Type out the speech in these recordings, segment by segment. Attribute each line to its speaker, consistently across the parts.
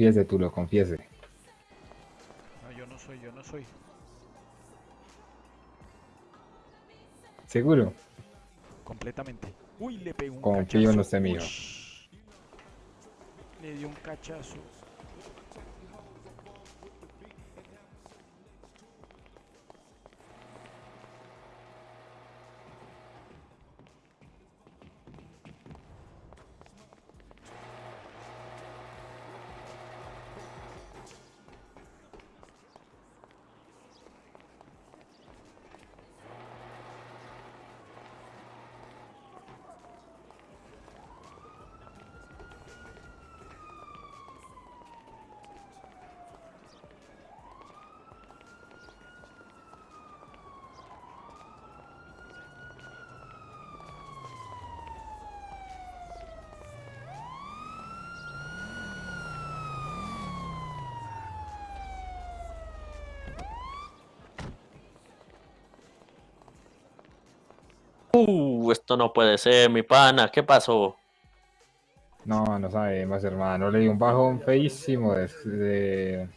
Speaker 1: Confiese, tú lo confiese.
Speaker 2: No, yo no soy, yo no soy.
Speaker 1: ¿Seguro?
Speaker 2: Completamente. Uy, le pegó un
Speaker 1: Confío en
Speaker 2: cachazo.
Speaker 1: usted, mijo.
Speaker 2: Ush. Le dio un cachazo.
Speaker 3: Uh, esto no puede ser, mi pana. ¿Qué pasó?
Speaker 1: No, no sabemos, hermano. Le di un bajón feísimo de, de-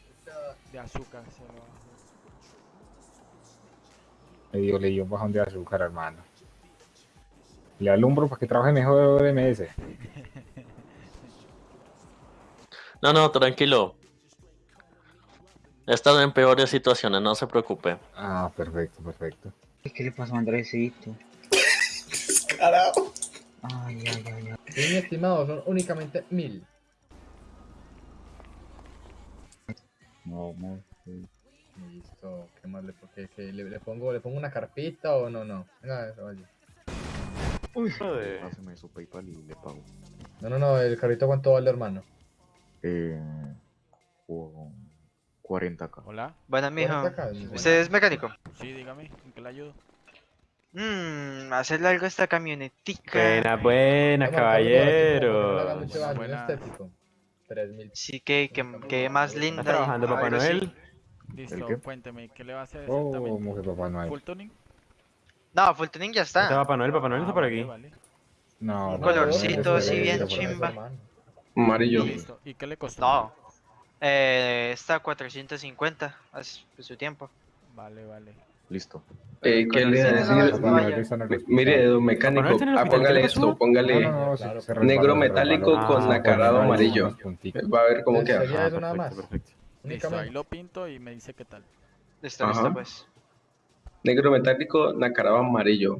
Speaker 2: De azúcar se lo bajó.
Speaker 1: le dio, le dio un bajón de azúcar, hermano. Le alumbro para que trabaje mejor MS.
Speaker 3: No, no, tranquilo. He estado en peores situaciones, no se preocupe.
Speaker 1: Ah, perfecto, perfecto.
Speaker 4: ¿Qué le pasó a Andresito?
Speaker 5: Carajo.
Speaker 4: Ay, ay, ay, ay.
Speaker 6: Sí, mi estimado, son únicamente mil.
Speaker 4: No, no. sí.
Speaker 6: Listo, ¿qué más le, qué- qué le, le pongo? ¿Le pongo una carpita o no? No, venga, eso, vaya.
Speaker 7: Pásame su PayPal y le pago.
Speaker 6: No, no, no, el carrito cuánto vale, hermano.
Speaker 7: Eh, cu- 40k.
Speaker 2: Hola.
Speaker 8: Buenas, mijo.
Speaker 6: 40K,
Speaker 8: ¿Usted es mecánico?
Speaker 2: Sí, dígame, ¿en qué le ayudo?
Speaker 8: Mmm, hacerle algo a esta camionetica.
Speaker 9: Buenas, buenas,
Speaker 6: Vamos a dejarlo así, como que no le haga
Speaker 9: caballero.
Speaker 2: Buena.
Speaker 6: estético. 3000.
Speaker 8: Sí, que, que, que más linda.
Speaker 9: ¿Estás trabajando, Papá. Noel?
Speaker 2: Listo,
Speaker 7: qué?
Speaker 2: cuénteme, ¿qué le va a hacer
Speaker 1: Oh, que papá no hay.
Speaker 2: ¿Full tuning?
Speaker 8: No, Full Tuning ya
Speaker 9: ¿Está
Speaker 8: está.
Speaker 9: Papá Noel? Papá Noel
Speaker 2: Ah,
Speaker 9: está por aquí.
Speaker 2: vale.
Speaker 1: No,
Speaker 8: Un colorcito así bien chimba.
Speaker 5: Amarillo.
Speaker 2: Listo. ¿Y qué le costó?
Speaker 8: No. Eh, está a 450 hace su tiempo.
Speaker 2: Vale, vale.
Speaker 7: Listo.
Speaker 5: Eh, ¿Qué le decir? Mire, don mecánico, ah, póngale esto, póngale
Speaker 1: No, no, no, se-
Speaker 6: Claro,
Speaker 1: se
Speaker 5: negro metálico con
Speaker 9: Ah,
Speaker 5: nacarado
Speaker 1: Ponerle
Speaker 5: amarillo. Va a ver cómo queda.
Speaker 9: Ah.
Speaker 2: Listo, ahí lo pinto y me dice qué tal.
Speaker 8: Listo, listo, pues.
Speaker 5: Negro metálico, nacarado amarillo.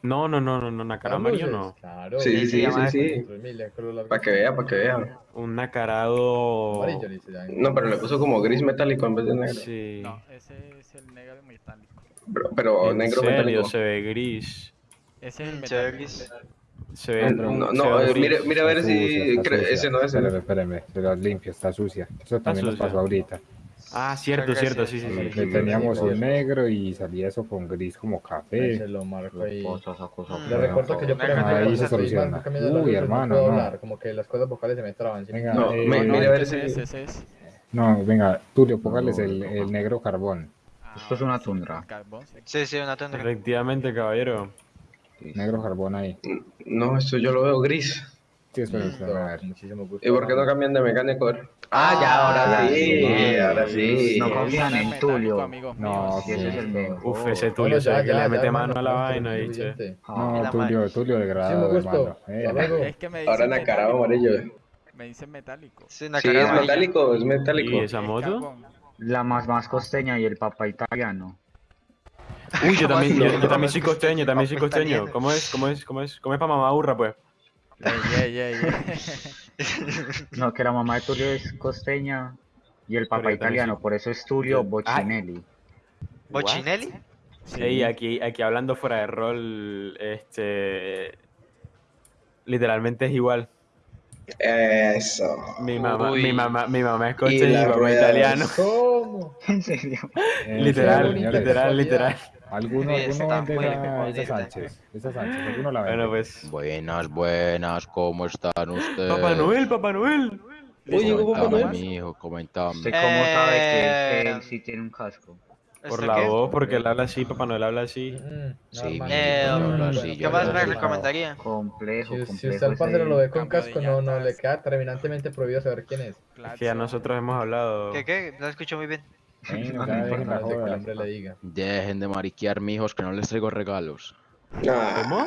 Speaker 9: No, no, no, no, no, nacarado amarillo no.
Speaker 6: Claro.
Speaker 5: Sí, sí, sí, sí.
Speaker 6: 3000, el color largo.
Speaker 5: Para que vea, para que vea.
Speaker 9: Un nacarado.
Speaker 6: Amarillo.
Speaker 5: No, pero le puso como gris metálico en vez de negro.
Speaker 9: Sí.
Speaker 2: No, ese es el negro metálico.
Speaker 5: Pero, pero
Speaker 9: En
Speaker 5: negro
Speaker 9: serio,
Speaker 5: metálico.
Speaker 9: se ve gris.
Speaker 2: Ese es el
Speaker 8: Mm, se ve
Speaker 2: metálico.
Speaker 8: gris.
Speaker 9: Se ve.
Speaker 5: No,
Speaker 9: se
Speaker 5: no,
Speaker 9: ve
Speaker 5: eh,
Speaker 9: gris.
Speaker 5: mire, mire a ver si ese no es
Speaker 1: Espérame,
Speaker 5: el.
Speaker 1: espérame, se lo limpio, está sucia. Eso también nos pasó ahorita.
Speaker 9: Ah, cierto, cierto, sí, sí,
Speaker 1: Que
Speaker 9: sí.
Speaker 1: teníamos
Speaker 6: sí.
Speaker 1: negro y salía eso con gris como
Speaker 6: Ahí
Speaker 1: café.
Speaker 6: se lo marco ahí.
Speaker 4: Cosas.
Speaker 8: Mm.
Speaker 6: Le recuerdo que yo, por
Speaker 8: Ahí se
Speaker 1: soluciona. Uy, hermano,
Speaker 6: no hablar, como que las cuerdas vocales se me traban.
Speaker 1: Venga,
Speaker 5: No,
Speaker 1: eh,
Speaker 5: mire a ver si-
Speaker 2: es, ese es.
Speaker 1: No, venga, Tulio, póngales
Speaker 7: No,
Speaker 1: el, el negro carbón.
Speaker 4: Esto es una tundra.
Speaker 2: Sí.
Speaker 8: Sí, sí, una tundra.
Speaker 9: Efectivamente, caballero.
Speaker 1: Negro carbón ahí.
Speaker 5: No, esto yo lo veo gris.
Speaker 1: Sí,
Speaker 6: Listo,
Speaker 1: espera, a ver.
Speaker 6: con muchísimo gusto.
Speaker 5: ¿Y por qué no cambian de mecánico? Ah, ya, ahora sí,
Speaker 4: sí.
Speaker 5: ahora sí.
Speaker 4: No confían en Tulio.
Speaker 1: No,
Speaker 4: ese es el.
Speaker 9: Uf, ese Tulio se que
Speaker 6: ya,
Speaker 9: le mete mano a la vaina,
Speaker 6: es
Speaker 9: dice.
Speaker 6: suficiente.
Speaker 8: Y
Speaker 1: No,
Speaker 8: la
Speaker 1: Tulio. Tulio de
Speaker 6: Muchísimo
Speaker 1: grado,
Speaker 6: gusto.
Speaker 1: hermano. Eh.
Speaker 2: Es que me
Speaker 5: Ahora nacarado amarillo.
Speaker 2: Me dice metálico.
Speaker 8: Sí,
Speaker 5: Sí, es metálico, es
Speaker 9: ¿Y
Speaker 5: metálico.
Speaker 9: esa
Speaker 2: Es
Speaker 9: moto?
Speaker 4: La más más costeña y el papá italiano.
Speaker 9: Uy, yo también, yo, también soy costeño, también soy costeño. ¿Cómo es? ¿Cómo es? ¿Cómo es? ¿Cómo es para mamá burra, pues?
Speaker 4: No, que la mamá de Tulio es costeña y el papá italiano,
Speaker 9: soy-
Speaker 4: por eso es Tulio
Speaker 9: Ay.
Speaker 4: Boccinelli.
Speaker 8: ¿Bochinelli?
Speaker 9: Ey, aquí, aquí hablando fuera de rol, este... Literalmente es igual.
Speaker 5: Eso.
Speaker 9: Mi mamá,
Speaker 8: Uy.
Speaker 9: mi mamá, mi mamá es costeña y mi papá italiano.
Speaker 6: ¿Cómo?
Speaker 4: En serio.
Speaker 1: Eh,
Speaker 9: Literal,
Speaker 1: señores,
Speaker 9: literal, literal.
Speaker 1: ¿Alguno, alguno vende esa. Sánchez? Esa Sánchez, ¿alguno la vende?
Speaker 9: Bueno, pues...
Speaker 10: Buenas, buenas, ¿cómo están ustedes?
Speaker 9: Papá Noel, Papá Noel.
Speaker 5: Oye, ¿cómo Papá Noel?
Speaker 10: mijo, coméntame.
Speaker 4: ¿Usted cómo sabe que
Speaker 8: Eh,
Speaker 4: él sí tiene un casco?
Speaker 9: Por
Speaker 8: ¿Está
Speaker 9: la
Speaker 8: qué?
Speaker 9: voz, porque él habla así, Papá Noel habla así.
Speaker 6: Mm,
Speaker 10: Sí,
Speaker 8: Eh,
Speaker 10: yo
Speaker 8: ¿Qué más
Speaker 10: así.
Speaker 8: recomendaría?
Speaker 4: Complejo,
Speaker 6: Si, usted al
Speaker 4: ese-
Speaker 6: lo ve con casco, no, no, le queda terminantemente prohibido saber quién es.
Speaker 9: Es que ya nosotros hemos hablado.
Speaker 8: ¿Qué, qué? No escucho muy bien.
Speaker 6: No
Speaker 1: ya dejen
Speaker 6: importa
Speaker 1: la
Speaker 6: lo que el
Speaker 1: joda.
Speaker 6: hombre le diga.
Speaker 10: Dejen de mariquear, mijos, que no les traigo regalos.
Speaker 9: ¿Cómo?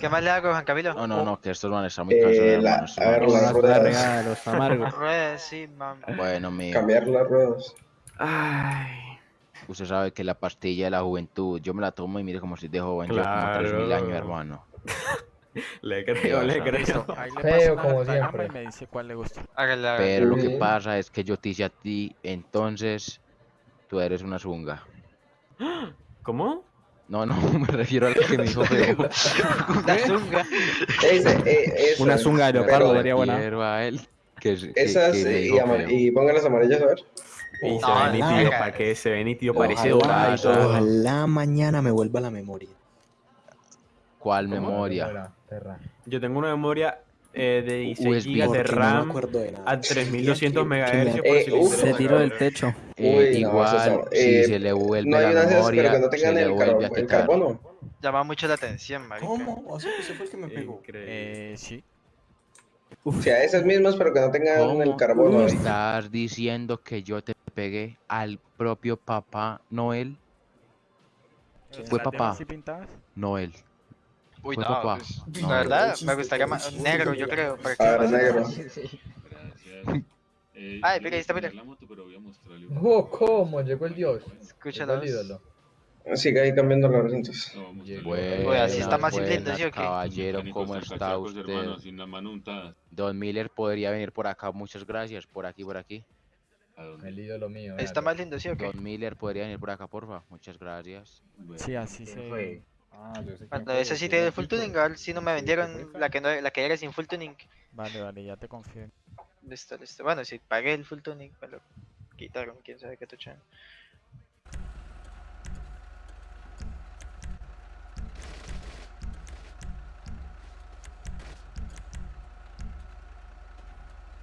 Speaker 8: ¿Qué más le hago, Juan Camilo?
Speaker 10: No, no, no, que estos manes están muy
Speaker 5: eh,
Speaker 10: cansados,
Speaker 5: la-
Speaker 10: hermano. estos
Speaker 5: a ver, las ruedas.
Speaker 2: amargos.
Speaker 8: Ruedas, sí, mam.
Speaker 10: Bueno, mijo,
Speaker 5: Cambiar las ruedas.
Speaker 9: Ay.
Speaker 10: Usted sabe que la pastilla de la juventud, yo me la tomo y mire como si de joven, yo como
Speaker 9: Claro.
Speaker 10: 3000 años, hermano.
Speaker 9: Le creo, le creo.
Speaker 2: Ahí le
Speaker 6: Feo
Speaker 2: paso una
Speaker 6: como siempre.
Speaker 2: y me dice cuál le gusta.
Speaker 8: Hágale, hágale.
Speaker 10: Pero lo que pasa es que yo te hice a ti, entonces tú eres una zunga.
Speaker 9: ¿Cómo?
Speaker 10: No, no, me refiero a lo que me dijo feo.
Speaker 8: Una zunga.
Speaker 5: Ese, eh, eso.
Speaker 2: Una zunga de leopardo sería buena.
Speaker 10: a él. Que,
Speaker 5: Esas
Speaker 10: que
Speaker 5: y,
Speaker 10: feo.
Speaker 5: y póngalas amarillas a ver.
Speaker 9: Y se ve nítido. ¿para qué? Se ve nítido, parece dorado.
Speaker 10: ojalá
Speaker 11: mañana me vuelva la memoria.
Speaker 10: ¿Cuál memoria?
Speaker 9: Yo tengo una memoria eh, de 16
Speaker 10: USB,
Speaker 9: GB de
Speaker 11: no
Speaker 9: RAM
Speaker 11: de
Speaker 9: a 3200
Speaker 11: Que me-
Speaker 9: MHz por
Speaker 5: Eh,
Speaker 9: interesa
Speaker 5: se tiró
Speaker 9: saber.
Speaker 2: techo.
Speaker 10: Eh,
Speaker 5: Uy,
Speaker 10: igual, si
Speaker 5: eh,
Speaker 10: se le vuelve
Speaker 5: No hay
Speaker 10: la memoria,
Speaker 5: que
Speaker 10: se
Speaker 5: tengan
Speaker 10: le
Speaker 5: el,
Speaker 10: vuelve
Speaker 5: carbo-
Speaker 10: a
Speaker 5: el
Speaker 10: quitar.
Speaker 5: carbono.
Speaker 8: Llama mucho la atención, marica.
Speaker 11: ¿Cómo? O sea, ese fue el que me pegó.
Speaker 9: Increíble.
Speaker 2: Sí.
Speaker 5: O sea, esas mismas, pero que no tengan el
Speaker 10: ¿Cómo
Speaker 5: carbono. ahí.
Speaker 10: estás diciendo que yo te pegué al propio papá Noel?
Speaker 2: ¿Se
Speaker 10: Fue papá. Noel.
Speaker 8: Uy,
Speaker 10: Fue
Speaker 8: no,
Speaker 10: papá.
Speaker 8: pues,
Speaker 10: No.
Speaker 8: la verdad, me gustaría más negro, yo creo. Para que
Speaker 5: A ver,
Speaker 8: más-
Speaker 5: negro.
Speaker 8: Ay, mira, ahí está, mira.
Speaker 6: Oh, ¿cómo? Llegó el dios.
Speaker 8: Escúchalo.
Speaker 6: Ídolo.
Speaker 5: Sigue ahí cambiando los recintos.
Speaker 10: Buenas,
Speaker 8: Uy, así está más
Speaker 10: buenas,
Speaker 8: ¿sí o qué?
Speaker 10: caballero, ¿cómo está usted? Don Miller podría venir por acá, muchas gracias. Por aquí, por aquí.
Speaker 6: El ídolo mío.
Speaker 8: Está más lindo, ¿sí o qué?
Speaker 10: Don Miller podría venir por acá, porfa. Muchas gracias.
Speaker 2: Sí, así
Speaker 4: ¿Quién
Speaker 2: se...
Speaker 4: fue?
Speaker 1: Ah, yo sé quién
Speaker 8: Cuando esa sí tiene
Speaker 1: la
Speaker 8: full tuning, a ver si no me vendieron la que, no, la que era sin full tuning.
Speaker 2: Vale, vale, ya te confío.
Speaker 8: Listo, listo. Bueno, si pagué el full tuning, me lo quitaron, quién sabe qué tuchan.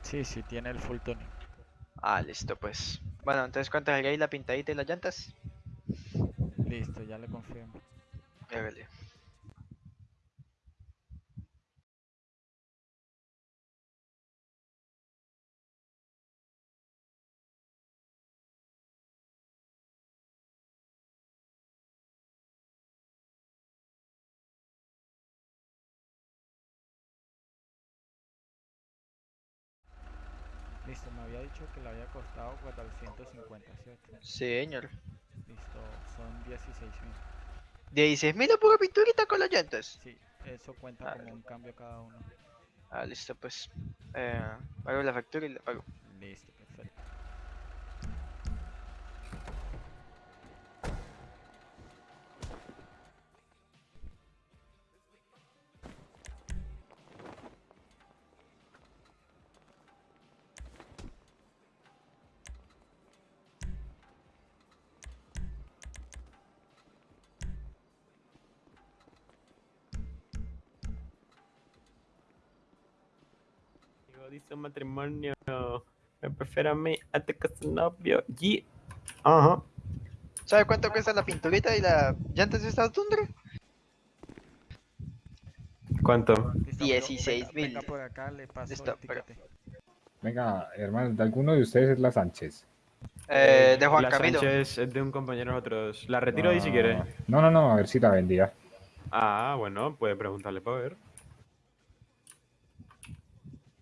Speaker 2: Sí, sí, tiene el full tuning.
Speaker 8: Ah, listo, pues. Bueno, entonces, ¿cuánto ahí la pintadita y las llantas?
Speaker 2: Listo, ya le confirmo.
Speaker 8: Hágale.
Speaker 2: Había dicho que le había costado 450, ¿cierto?
Speaker 8: Sí, señor.
Speaker 2: Listo, son 16 mil.
Speaker 8: 16 mil pura pinturita con las llantas.
Speaker 2: Sí, eso cuenta
Speaker 8: Ah,
Speaker 2: como un cambio cada uno.
Speaker 8: Ah, listo, pues. Eh, pago la factura y la pago.
Speaker 2: Listo,
Speaker 9: un matrimonio. Me prefiero a mí antes que su novio. Y. Ajá.
Speaker 8: ¿Sabe cuánto cuesta la pinturita y la llantas de esta tundra?
Speaker 9: ¿Cuánto?
Speaker 2: Listo, amigo,
Speaker 8: 16
Speaker 2: venga- venga
Speaker 8: mil.
Speaker 2: por acá, le paso
Speaker 8: Listo,
Speaker 2: el
Speaker 8: pero-
Speaker 2: tiquete.
Speaker 1: Venga, hermano, de alguno de ustedes es la Sánchez.
Speaker 8: Eh, de Juan
Speaker 9: la
Speaker 8: Camilo.
Speaker 9: Sánchez es de un compañero de nosotros. La retiro ahí si quiere.
Speaker 1: No, no, no, a ver si la vendía.
Speaker 9: Ah, bueno, puede preguntarle para ver.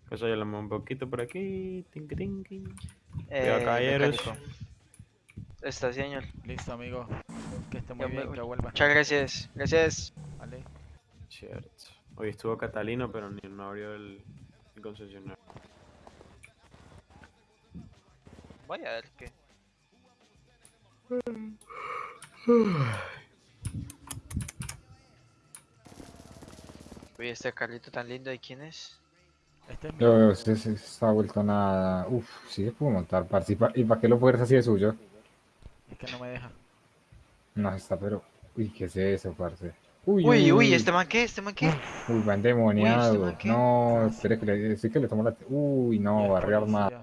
Speaker 9: Pues ya un poquito por aquí. Tinki, tinki.
Speaker 8: Eh,
Speaker 9: Cuidado, caballeros.
Speaker 8: mecánico. Está, señor.
Speaker 2: Listo, amigo. Que esté muy
Speaker 8: Ya me
Speaker 2: bien,
Speaker 8: voy.
Speaker 2: que vuelva.
Speaker 8: Muchas gracias. Gracias.
Speaker 2: Vale.
Speaker 9: Cierto. Hoy estuvo Catalino, pero ni no abrió el, el concesionario.
Speaker 8: Voy a ver qué. Uy, este carrito tan lindo, ¿de quién es?
Speaker 2: Este es mi
Speaker 1: Yo, se, se está vuelto nada. Uf, sí se pudo montar, parce. ¿Y pa- ¿Y para qué lo fuerzas así de suyo?
Speaker 2: Es que no me deja.
Speaker 1: No, está, pero. Uy, ¿qué es eso, parce? Uy,
Speaker 8: Uy, uy, ¿este man qué? ¿Este man qué?
Speaker 1: Uy, va endemoniado.
Speaker 8: Uy, ¿este
Speaker 1: no, espere que le, sí que le tomo la. Uy, no, barrio armado.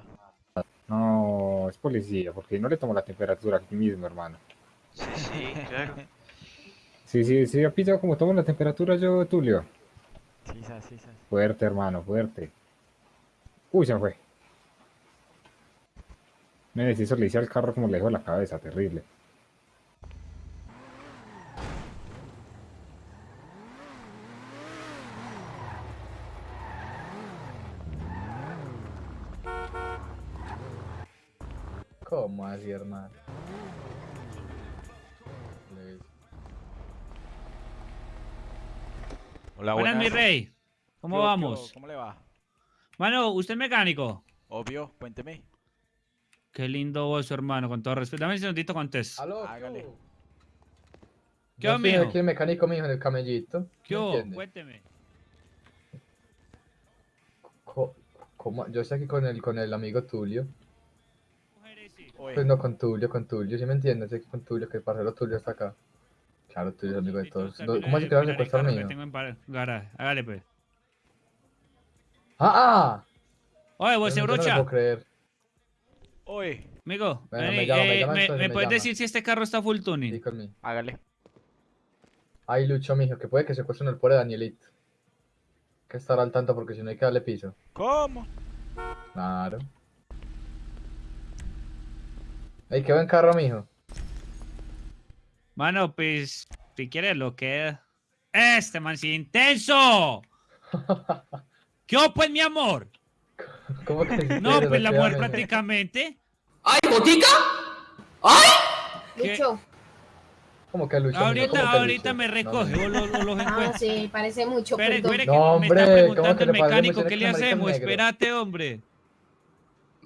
Speaker 1: No, es policía, porque no le tomo la temperatura aquí mismo, hermano.
Speaker 8: Sí, sí, claro.
Speaker 1: Sí, sí, sí, ha pillado como tomo la temperatura yo, Tulio.
Speaker 2: Sí, sí, sa.
Speaker 1: Fuerte, hermano, fuerte. Uy, se me fue. Me deshizo, le hice al carro como le dejó la cabeza, terrible.
Speaker 6: ¿Cómo así, hermano?
Speaker 12: Hola,
Speaker 2: Buenas, mi
Speaker 12: buenas.
Speaker 2: rey. ¿Cómo
Speaker 12: ¿Qué hubo, qué
Speaker 2: vamos?
Speaker 12: hubo? ¿Cómo le va?
Speaker 2: Mano, ¿usted es mecánico?
Speaker 12: Obvio, cuénteme.
Speaker 2: Qué lindo vos, hermano, con todo respeto. Dame un segundito contesto.
Speaker 6: Aló,
Speaker 12: Hágale.
Speaker 2: ¿Qué
Speaker 6: Yo
Speaker 2: mijo?
Speaker 6: aquí el mecánico mijo en el camellito.
Speaker 2: ¿Qué. Cuénteme.
Speaker 6: Co- ¿Cómo? Yo estoy aquí con el, con el amigo Tulio.
Speaker 2: Mujeres, sí.
Speaker 12: Oye,
Speaker 6: Pues no con Tulio, con Tulio, ¿sí me entiendes? Estoy aquí con Tulio, que el parcero Tulio está acá. Claro, Tulio es amigo de todos. ¿Cómo así
Speaker 2: de
Speaker 6: que vas a secuestrar mío?
Speaker 2: tengo en par-. Hágale, pues.
Speaker 6: ¡Ah!
Speaker 2: Oye,
Speaker 6: ah!
Speaker 2: vos,
Speaker 6: Yo no- puedo creer.
Speaker 12: oye,
Speaker 2: Amigo,
Speaker 6: Bueno, me llama, me
Speaker 2: eh,
Speaker 6: llama,
Speaker 2: ¿me,
Speaker 6: entonces
Speaker 2: me
Speaker 6: me
Speaker 2: puedes
Speaker 6: llama.
Speaker 2: decir si este carro está full tuning?
Speaker 6: Sí, conmigo.
Speaker 12: hágale.
Speaker 6: Ay, Lucho, mijo, que puede que secuestren el pobre Danielito. Hay que estar al tanto porque si no hay que darle piso.
Speaker 12: ¿Cómo?
Speaker 6: Claro. Ey, qué buen carro, mijo.
Speaker 2: Mano, pues, si quieres lo queda. Este man sí intenso. ¿Qué hubo, pues, mi amor?
Speaker 6: ¿Cómo que si
Speaker 2: No, pues la mujer prácticamente.
Speaker 5: ¡Ay, botica!
Speaker 2: ¿Qué?
Speaker 13: Lucho.
Speaker 6: ¿Cómo que Lucho?
Speaker 2: Ahorita,
Speaker 6: ¿Cómo que
Speaker 2: ahorita
Speaker 6: Lucho?
Speaker 2: me
Speaker 6: No,
Speaker 2: recoge
Speaker 6: mijo.
Speaker 2: o los, o los
Speaker 13: Ah, sí, parece mucho.
Speaker 2: Espere, espere, que
Speaker 6: No,
Speaker 2: me
Speaker 6: hombre,
Speaker 2: está
Speaker 6: ¿cómo
Speaker 2: preguntando el mecánico qué le hacemos.
Speaker 6: negro?
Speaker 2: Espérate, hombre.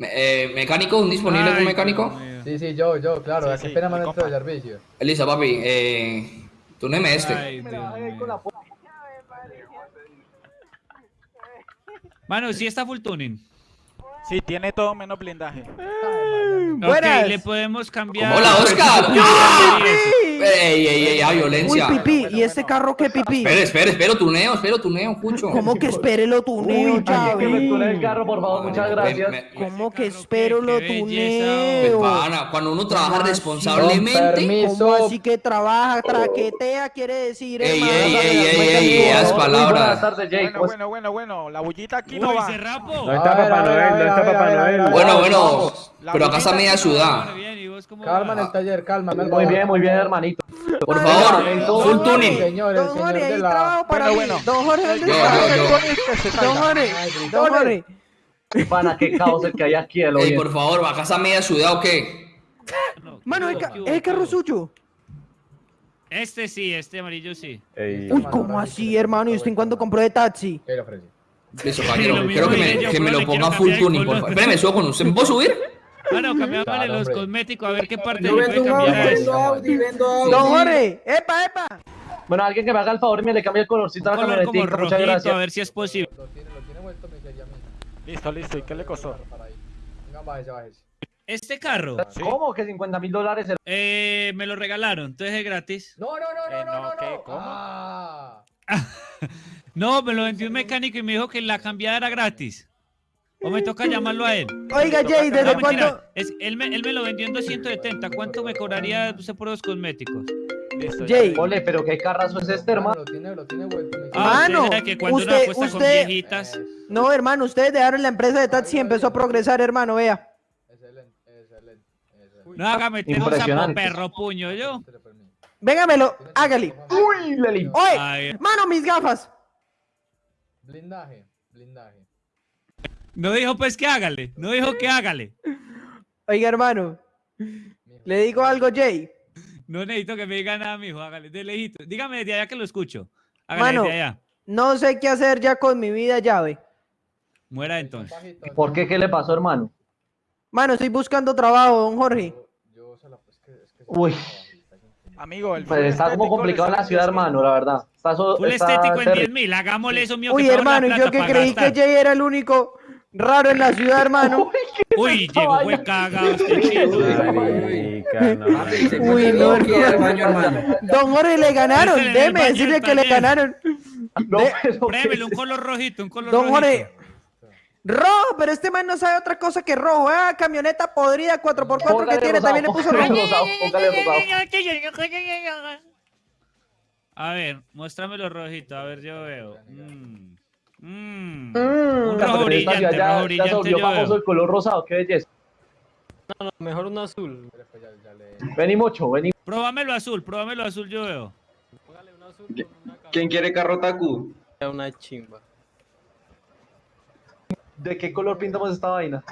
Speaker 5: Eh, ¿Mecánico? ¿Un disponible
Speaker 2: Ay,
Speaker 5: algún mecánico?
Speaker 2: Dios.
Speaker 6: Sí, sí, yo, yo, claro.
Speaker 12: Sí,
Speaker 6: ¿A qué
Speaker 12: sí,
Speaker 6: pena me han servicio?
Speaker 5: Elisa, papi, eh, tú no me este.
Speaker 2: Ay, Dios mío. Mano, sí está full tuning.
Speaker 12: Sí, tiene todo menos blindaje.
Speaker 2: Ok, le podemos cambiar.
Speaker 5: Hola, Oscar. Ey, ey, ey, ah, violencia.
Speaker 11: ¿y este carro qué pipí?
Speaker 5: Espera, espera, espera, tuneo, espero tuneo, Cucho.
Speaker 11: ¿Cómo que espere lo tuneo, chavo?
Speaker 5: el carro, por favor, muchas gracias.
Speaker 11: ¿Cómo que espero lo tuneo?
Speaker 5: Pana, cuando uno trabaja responsablemente.
Speaker 11: ¿Cómo así que trabaja, traquetea, quiere decir,
Speaker 5: Ey, ey, ey, ey, ey, esas palabras.
Speaker 12: Bueno, bueno, bueno, bueno. La bullita aquí no
Speaker 2: Uy,
Speaker 12: va.
Speaker 2: se rapo.
Speaker 6: No está Papá Noel, no está Papá Noel.
Speaker 5: Bueno, bueno, pero acá está media ciudad.
Speaker 2: Bien, ¿y vos cómo
Speaker 6: Calma en el taller, calma.
Speaker 5: Muy bien, muy bien, hermanito. Por favor, full tuning.
Speaker 6: Señor, el
Speaker 11: Don
Speaker 6: señor
Speaker 11: Jorge,
Speaker 6: la...
Speaker 11: trabajo para
Speaker 12: Bueno,
Speaker 11: mí.
Speaker 12: bueno.
Speaker 11: Don Jorge, ¿dónde está?
Speaker 5: yo, yo.
Speaker 11: Don Jorge, Don Jorge.
Speaker 5: Pana, qué caos el que hay aquí, Ey, por favor, ¿acá está media ciudad o qué?
Speaker 2: No,
Speaker 11: Mano,
Speaker 2: ¿qué
Speaker 11: ¿es ¿es el carro suyo?
Speaker 2: Este sí, este amarillo sí.
Speaker 11: Uy, ¿cómo así, hermano? ¿Y usted en cuándo compró de taxi?
Speaker 2: Mismo
Speaker 5: quiero que me, que me lo ponga full tuning, por favor. Espérame, subo con usted. ¿Me puedo subir?
Speaker 2: Bueno, cambiámosle
Speaker 6: Claro,
Speaker 2: los cosméticos a ver qué parte
Speaker 5: Yo
Speaker 2: le
Speaker 5: vendo
Speaker 2: puede cambiar a
Speaker 5: Audi,
Speaker 2: eso.
Speaker 5: Audi,
Speaker 11: Don Jorge, epa, epa.
Speaker 5: Bueno, alguien que me haga el favor y me le cambie el colorcito a la muchas
Speaker 2: rojito, a
Speaker 5: gracias.
Speaker 2: ver si es posible.
Speaker 6: Lo tiene, lo tiene vuelto miseria, mijo.
Speaker 12: Listo, listo. ¿Y qué le costó?
Speaker 6: Venga, bájese, bájese.
Speaker 2: Este carro,
Speaker 12: Sí.
Speaker 5: ¿Cómo que 50 mil dólares?
Speaker 2: eh, me lo regalaron, entonces es gratis.
Speaker 6: No, no, no, no,
Speaker 12: Eh,
Speaker 6: no,
Speaker 12: no,
Speaker 6: no,
Speaker 12: ¿qué?
Speaker 6: no.
Speaker 12: ¿Cómo?
Speaker 6: Ah.
Speaker 2: No, me lo vendió un mecánico y me dijo que la cambiada era gratis. O me toca llamarlo a él.
Speaker 11: Oiga, Jay,
Speaker 2: No,
Speaker 11: ¿desde
Speaker 2: mentira,
Speaker 11: cuándo?
Speaker 2: es- él, me, él me lo vendió en 270. ¿Cuánto me cobraría usted por los cosméticos?
Speaker 12: Listo.
Speaker 11: Jay.
Speaker 12: le-
Speaker 5: Ole, pero qué carrazo es este,
Speaker 6: Hermano,
Speaker 5: hermano.
Speaker 6: lo tiene, lo tiene vuelto miseria.
Speaker 2: Ah,
Speaker 11: Mano,
Speaker 2: usted sabe que cuando
Speaker 11: usted-
Speaker 2: con viejitas.
Speaker 11: No, hermano, ustedes dejaron la empresa de taxi y empezó a progresar, hermano, vea.
Speaker 6: Excelente, excelente, excelente.
Speaker 2: No haga meter un perro puño yo.
Speaker 11: Véngamelo, hágale.
Speaker 6: Uy, le limpió.
Speaker 11: Oye,
Speaker 2: Ay,
Speaker 11: mano, mis gafas.
Speaker 6: Blindaje, blindaje.
Speaker 2: No dijo pues que hágale. No dijo que hágale.
Speaker 11: Oiga, hermano, le digo algo, Jay.
Speaker 2: No necesito que me diga nada, mijo. Hágale, de lejito. Dígame desde allá que lo escucho. Hágale
Speaker 11: Mano.
Speaker 2: desde allá.
Speaker 11: No sé qué hacer ya con mi vida, llave.
Speaker 2: Muera entonces.
Speaker 5: ¿Por qué? ¿Qué le pasó, hermano?
Speaker 11: Mano, estoy buscando trabajo, don Jorge.
Speaker 6: Yo, yo se la... Es que, es que
Speaker 5: Uy.
Speaker 12: Amigo, el
Speaker 5: Pues está como complicado en la ciudad,
Speaker 12: 10.000.
Speaker 5: hermano, la verdad. Está, so-
Speaker 2: Full
Speaker 5: está
Speaker 2: estético en
Speaker 5: terrible.
Speaker 2: 10 mil. Hagámosle eso, mío.
Speaker 11: Uy,
Speaker 2: que tengo la
Speaker 11: hermano, yo que creí que. Jay era el único raro en la ciudad, hermano.
Speaker 2: Uy, llegó, fue cagado este chino.
Speaker 11: Uy, no, hermano.
Speaker 5: hermano.
Speaker 11: Don Jorge, le ganaron.
Speaker 2: Baño
Speaker 11: decirle que le ganaron.
Speaker 5: No,
Speaker 11: De-
Speaker 5: pero ¿qué
Speaker 2: Prémele
Speaker 5: es
Speaker 2: un color rojito, un color
Speaker 11: Don
Speaker 2: rojito.
Speaker 11: Jorge, Rojo, pero este man no sabe otra cosa que rojo. Ah, camioneta podrida 4x4 que tiene,
Speaker 6: rosado,
Speaker 11: también le puso rojo.
Speaker 2: A ver, muéstramelo rojito, a ver, yo veo. Mm. Mm.
Speaker 11: Mm.
Speaker 2: Un rojo brillante, rojo
Speaker 6: ya, ya se
Speaker 2: brillante
Speaker 6: volvió
Speaker 2: yo
Speaker 6: famoso el color rosado, qué belleza.
Speaker 12: mejor un azul.
Speaker 6: Vení mucho, vení.
Speaker 2: Próbamelo azul, próbamelo azul yo veo.
Speaker 5: ¿Quién quiere carro Taku?
Speaker 12: Una chimba.
Speaker 6: ¿De qué color pintamos esta vaina?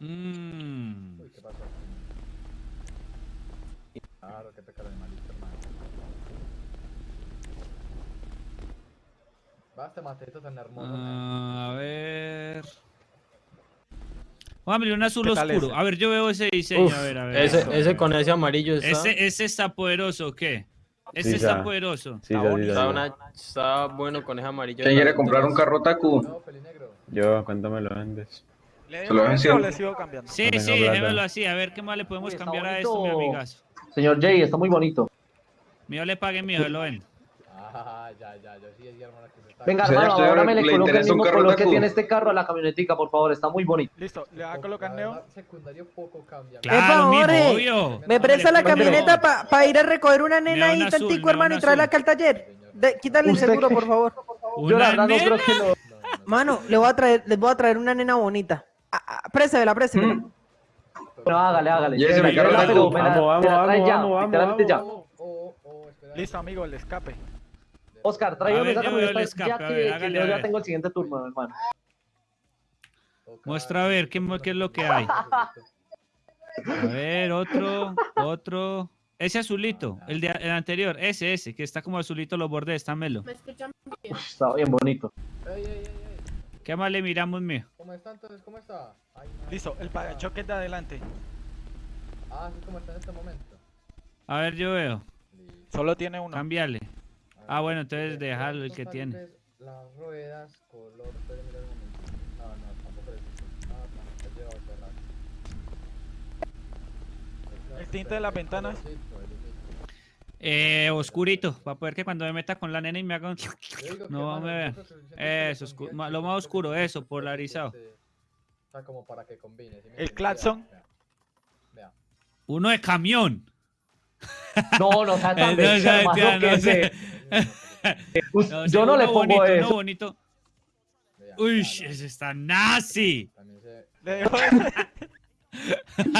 Speaker 2: Mm.
Speaker 6: Claro, qué pecado animalito, hermano. Tan hermoso.
Speaker 2: Ah, a ver. Póngame un azul
Speaker 12: ¿Qué tal
Speaker 2: oscuro.
Speaker 12: ese?
Speaker 2: A ver, yo veo ese diseño.
Speaker 12: Uf,
Speaker 2: a ver, a ver.
Speaker 12: ese,
Speaker 2: eso.
Speaker 12: ese con ese amarillo está.
Speaker 2: Ese, ese está poderoso, ¿o qué? Ese
Speaker 1: Sí,
Speaker 2: está
Speaker 1: ya.
Speaker 2: poderoso.
Speaker 1: Sí,
Speaker 12: está,
Speaker 1: ya, ya,
Speaker 12: una- bueno con ese amarillo.
Speaker 5: ¿Quién quiere comprar un carro Taku?
Speaker 6: No.
Speaker 1: Yo, ¿cuánto me lo vendes?
Speaker 12: ¿Le
Speaker 5: Se lo ven
Speaker 12: sigo
Speaker 5: siempre.
Speaker 12: sigo cambiando?
Speaker 2: Sí,
Speaker 1: No
Speaker 2: sí, déjemelo así. A ver qué más le podemos
Speaker 6: Uy,
Speaker 2: cambiar a esto, mi amigazo.
Speaker 6: Señor Jay, está muy bonito.
Speaker 2: Mío le pague mío, lo ven.
Speaker 6: Ah, ya, ya, yo sí decía, hermano, que se está...
Speaker 5: Venga,
Speaker 6: hermano,
Speaker 5: señor,
Speaker 6: ahora me le
Speaker 5: ¿le
Speaker 6: coloca el mismo color que tiene este carro a la camionetica, por favor, está muy bonito.
Speaker 12: Listo, le va a colocar neo.
Speaker 6: secundario poco cambia.
Speaker 2: Claro, obvio.
Speaker 11: Me presta la camioneta para ir a recoger una nena ahí tantico, hermano, y traerla acá al taller. De- quítale el
Speaker 6: ¿Usted
Speaker 11: seguro, por favor.
Speaker 6: Yo la
Speaker 2: ¿Una
Speaker 6: verdad no creo que lo...
Speaker 11: Mano, le voy a traer, les voy a traer una nena bonita. Ah, ah, préstemela, préstemela.
Speaker 6: No, hágale, hágale.
Speaker 5: Y ese
Speaker 6: Llévela,
Speaker 5: mi carro
Speaker 6: llévela,
Speaker 5: Taku.
Speaker 6: pero me la-
Speaker 1: Vamos,
Speaker 6: me la
Speaker 1: vamos,
Speaker 6: trae
Speaker 1: vamos,
Speaker 6: ya,
Speaker 1: vamos,
Speaker 6: literalmente ya.
Speaker 1: vamos.
Speaker 12: Listo, amigo, el escape.
Speaker 6: Oscar,
Speaker 2: A
Speaker 6: tráigame
Speaker 2: ver,
Speaker 6: esa
Speaker 2: el
Speaker 6: camioneta
Speaker 2: escape,
Speaker 6: ya
Speaker 2: a
Speaker 6: que,
Speaker 2: ver,
Speaker 6: que
Speaker 2: hágale,
Speaker 6: yo ya tengo el siguiente turno, hermano.
Speaker 2: Muestra a ver qué, es lo que hay. A ver, otro, otro. Ese azulito, el, de, el anterior, ese, ese, que está como azulito los bordes, estámelo.
Speaker 6: Uf, está bien bonito.
Speaker 2: ¿Qué más le miramos, mío?
Speaker 6: ¿Cómo está entonces? ¿Cómo está? Ay.
Speaker 12: Listo, el parachoques de adelante.
Speaker 6: Ah, sí, como está en este momento.
Speaker 2: A ver, yo veo.
Speaker 12: Solo tiene uno.
Speaker 2: Cambiarle. Ah, bueno, entonces déjalo el que tiene.
Speaker 6: Las ruedas, color, un momento. No, no, tampoco es. No, no, cerrado.
Speaker 12: El tinte de las ventanas.
Speaker 2: Eh, oscurito, para poder que cuando me meta con la nena y me haga un... No me vea. Eso, oscu- ma- lo más oscuro, eso, polarizado.
Speaker 6: O sea, como para que combine. ¿sí me
Speaker 12: El claxon.
Speaker 2: Uno de camión.
Speaker 6: No, no sea tan
Speaker 2: Eh, no,
Speaker 6: bestia,
Speaker 2: ya, no
Speaker 6: se-
Speaker 2: sé.
Speaker 6: Us-
Speaker 2: No,
Speaker 6: Yo no le pongo
Speaker 2: bonito,
Speaker 6: eso.
Speaker 2: Uno bonito. Uy, ese está nazi.
Speaker 6: Se...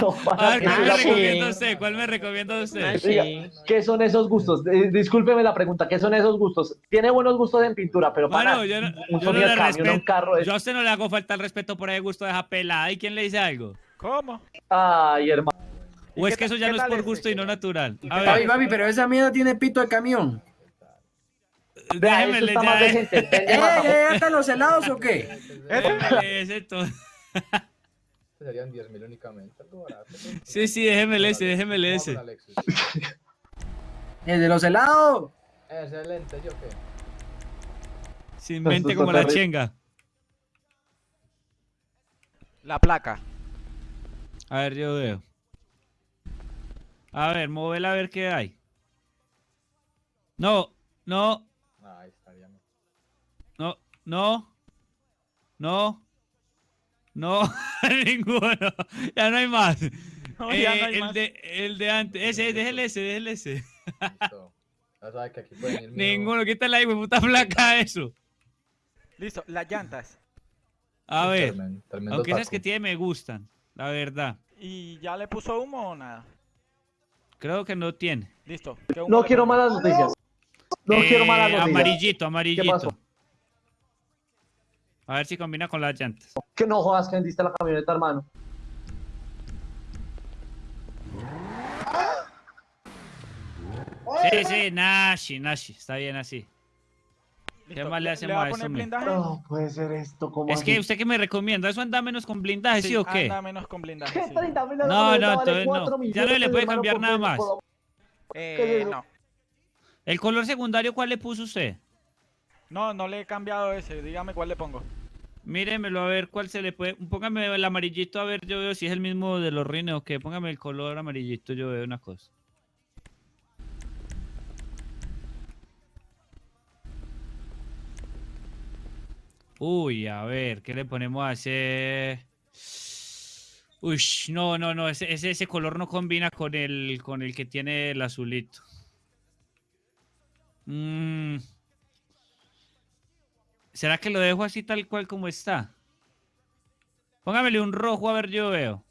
Speaker 6: No,
Speaker 2: A
Speaker 6: para
Speaker 2: ver, ¿cuál me recomienda usted? ¿Cuál me recomienda usted?
Speaker 6: Diga, ¿Qué son esos gustos? Eh, discúlpeme la pregunta, ¿qué son esos gustos? Tiene buenos gustos en pintura, pero para
Speaker 2: Bueno, yo no,
Speaker 6: un
Speaker 2: yo no
Speaker 6: sonido
Speaker 2: le
Speaker 6: de camión, un carro es...
Speaker 2: Yo a usted no le hago falta el respeto por el gusto de esa pelada. ¿Y quién le dice algo?
Speaker 12: ¿Cómo?
Speaker 6: Ay, hermano.
Speaker 2: ¿O es que eso ya no es por
Speaker 12: ese?
Speaker 2: gusto y no natural? A ver,
Speaker 12: papi,
Speaker 13: pero esa mierda tiene pito de camión.
Speaker 2: Déjeme le ya.
Speaker 13: están los helados o qué?
Speaker 2: déjemele ese todo.
Speaker 6: Serían 10 mil únicamente. algo barato, pero-
Speaker 2: Sí, sí, déjemele ese,
Speaker 6: Vamos
Speaker 2: ese.
Speaker 13: El de los helados.
Speaker 6: Excelente, ¿yo qué?
Speaker 2: Sin mente
Speaker 6: está
Speaker 2: como la chenga.
Speaker 12: La placa.
Speaker 2: A ver, yo veo. A ver, móvela a ver qué hay. No, no,
Speaker 6: Ahí estaría. bien.
Speaker 2: no, no, no, no, ninguno. Ya no hay más.
Speaker 12: No, ya
Speaker 2: Eh,
Speaker 12: no hay
Speaker 2: el,
Speaker 12: más.
Speaker 2: De, el de antes. Ese, déjele ese, déjele ese.
Speaker 6: Listo. Ya sabes que aquí pueden ir mío.
Speaker 2: Ninguno, quítale ahí, puta placa eso.
Speaker 12: Listo, las llantas.
Speaker 2: A ver,
Speaker 6: Tremen- tremendo
Speaker 2: aunque esas que tiene me gustan, la verdad.
Speaker 12: ¿Y ya le puso humo o nada?
Speaker 2: Creo que no tiene.
Speaker 12: Listo. ¿qué humo
Speaker 6: No quiero malas noticias. No quiero malas
Speaker 2: Eh,
Speaker 6: noticias.
Speaker 2: Amarillito, amarillito.
Speaker 6: pasó?
Speaker 2: A ver si combina con las llantas.
Speaker 6: Que no jodas que vendiste la camioneta, hermano.
Speaker 2: Sí, sí, Nashi, Nashi, está bien así. ¿Qué más le hacemos
Speaker 12: va
Speaker 2: a
Speaker 12: a
Speaker 2: eso,
Speaker 12: poner
Speaker 2: mijo?
Speaker 12: blindaje?
Speaker 6: No puede ser esto, como
Speaker 2: Es que usted que me recomienda, ¿eso anda menos con blindaje, sí, o qué?
Speaker 12: Anda menos con blindaje, sí.
Speaker 2: No, no, entonces no. Ya no le puede cambiar nada más.
Speaker 12: Eh, no.
Speaker 2: ¿El color secundario cuál le puso usted?
Speaker 12: No, no le he cambiado ese. Dígame cuál le pongo.
Speaker 2: Míremelo a ver cuál se le puede. Póngame el amarillito a ver, yo veo si es el mismo de los rines o qué. Póngame el color amarillito, yo veo una cosa. Uy, a ver, ¿qué le ponemos a hacer? Uy, no, no, no, ese, ese, ese color no combina con el, con el que tiene el azulito. Mm. ¿Será que lo dejo así tal cual como está? Póngamele un rojo a ver yo veo.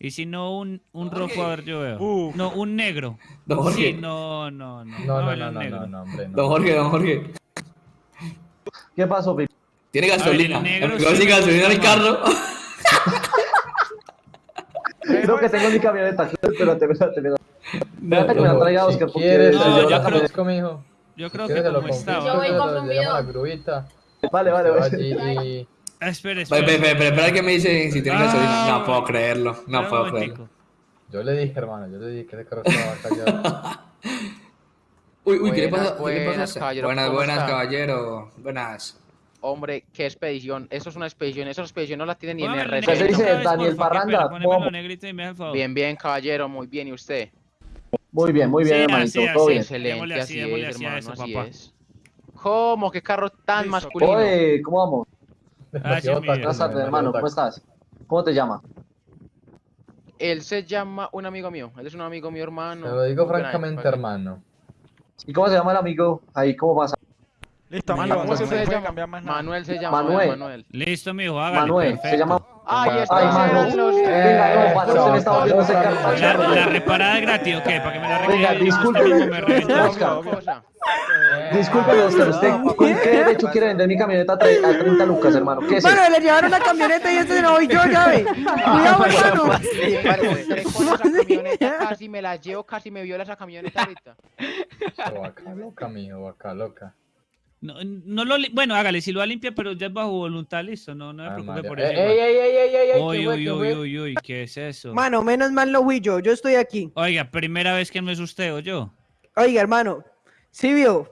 Speaker 2: Y si no, un, un rojo a ver yo veo.
Speaker 5: Uf.
Speaker 2: No, un negro.
Speaker 5: Don Jorge.
Speaker 2: Sí, no, no, no.
Speaker 6: No, no, no, no,
Speaker 2: negro.
Speaker 6: no, no, hombre, no.
Speaker 5: Don Jorge, don Jorge.
Speaker 14: ¿Qué pasó, Pipe?
Speaker 5: Tiene gasolina.
Speaker 2: El negro siempre
Speaker 5: gasolina en el carro.
Speaker 14: Creo que tengo mi camioneta. Espérate, espérate, espérate. Espérate que me la traiga
Speaker 6: Si
Speaker 14: Oscar porque
Speaker 6: quieres,
Speaker 2: No, yo creo-
Speaker 6: mijo.
Speaker 2: Yo
Speaker 6: Si
Speaker 2: creo que
Speaker 6: te lo
Speaker 2: como está.
Speaker 15: Yo voy con conmigo.
Speaker 6: la grubita.
Speaker 14: Vale, vale, vale.
Speaker 2: Espera,
Speaker 5: Espera,
Speaker 2: espera.
Speaker 5: espera, espera, espera que me dicen si tiene
Speaker 2: Ah,
Speaker 5: gasolina. No puedo creerlo. No puedo creerlo.
Speaker 6: Yo le dije, hermano, yo le dije que ese carro estaba callado.
Speaker 5: Uy, uy, ¿qué le
Speaker 10: Buenas,
Speaker 5: pasa? ¿Qué le pasa? a
Speaker 10: buenas, caballero,
Speaker 5: Buenas,
Speaker 10: ¿cómo
Speaker 5: buenas,
Speaker 10: está?
Speaker 5: caballero. Buenas.
Speaker 10: Hombre, qué expedición. Eso es una expedición. Esa expedición no la tiene ni en el
Speaker 14: se
Speaker 2: negrito
Speaker 14: dice Daniel
Speaker 2: qué
Speaker 14: Parranda.
Speaker 10: Bien, bien, caballero. Muy bien. ¿Y usted?
Speaker 14: Muy bien, muy bien,
Speaker 2: Sí,
Speaker 14: hermanito.
Speaker 2: así,
Speaker 14: Todo
Speaker 2: así.
Speaker 14: bien.
Speaker 10: Excelente.
Speaker 2: así,
Speaker 10: es, hermano.
Speaker 2: eso,
Speaker 10: Así
Speaker 2: papá.
Speaker 10: es. ¿Cómo? ¿Qué carro tan masculino?
Speaker 14: Oye, ¿cómo vamos?
Speaker 2: Ah,
Speaker 14: tardes,
Speaker 6: demasiado
Speaker 14: hermano. ¿Cómo estás? ¿Cómo te llamas?
Speaker 10: Él se llama un amigo mío. Él es un amigo mío, hermano.
Speaker 6: Te lo digo francamente, hermano.
Speaker 14: ¿Y cómo se llama el amigo? Ahí, ¿cómo pasa?
Speaker 12: Listo,
Speaker 14: Manuel,
Speaker 12: amigo,
Speaker 14: ¿cómo se
Speaker 12: se puede
Speaker 10: llama?
Speaker 12: cambiar más nada.
Speaker 10: Manuel se llama.
Speaker 14: Manuel.
Speaker 10: Manuel.
Speaker 2: Listo, mijo, hágale.
Speaker 14: Manuel,
Speaker 2: perfecto.
Speaker 14: se llama.
Speaker 10: Ay,
Speaker 6: Ay,
Speaker 14: mano.
Speaker 10: los...
Speaker 6: Eh,
Speaker 14: Venga, no, para
Speaker 6: no,
Speaker 14: usted me estaba viendo ese
Speaker 6: no,
Speaker 14: carro.
Speaker 2: La, la reparada es gratis, ¿o qué? Para que me la
Speaker 14: Venga,
Speaker 2: regale. reventó.
Speaker 14: Oscar. ¿usted con qué derecho quiere vender mi camioneta a tre- a 30 lucas, hermano? ¿Qué es eso?
Speaker 11: Mano, le llevaron la camioneta y este no voy yo, ya ve. Cuidado, hermano.
Speaker 10: Encontré con esa camioneta, casi me la llevo, casi me viola esa camioneta ahorita.
Speaker 6: Oh, vaca loca, mijo, vaca loca.
Speaker 2: No, no lo, li- bueno, hágale, si lo va a limpiar, pero ya es bajo voluntad, listo, no, no me
Speaker 6: Ah,
Speaker 2: preocupe por eso.
Speaker 6: ey,
Speaker 2: igual.
Speaker 6: ey, ey, ey, ey,
Speaker 2: Uy,
Speaker 6: ¿qué fue,
Speaker 2: uy,
Speaker 6: qué
Speaker 2: uy, uy, uy, ¿qué es eso?
Speaker 11: Mano, menos mal no fui yo. Yo estoy aquí.
Speaker 2: Oiga, primera vez que no es usted o yo.
Speaker 11: Oiga, hermano. Sí vio.